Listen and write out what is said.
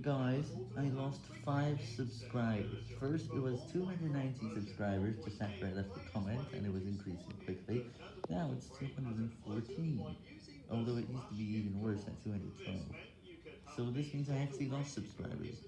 Guys, I lost 5 subscribers. First, it was 290 subscribers just after I left a comment, and it was increasing quickly. Now it's 214, although it used to be even worse at 212. So this means I actually lost subscribers.